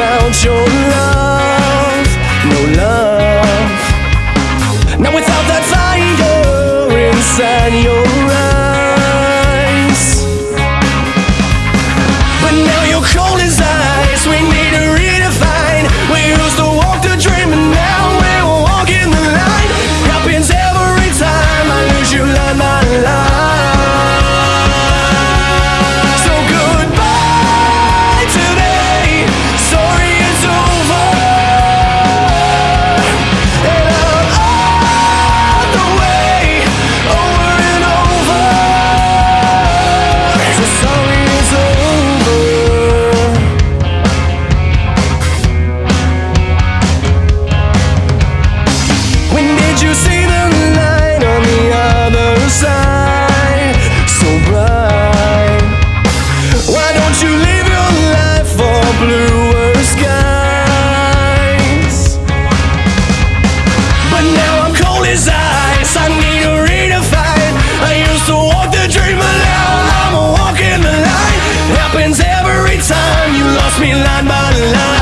without your love, no love. Now without that fire inside your you see the light on the other side? So bright. Why don't you leave your life for bluer skies? But now I'm cold as ice. I need a redefine. I used to walk the dream, I'm walking the line. Happens every time you lost me line by line.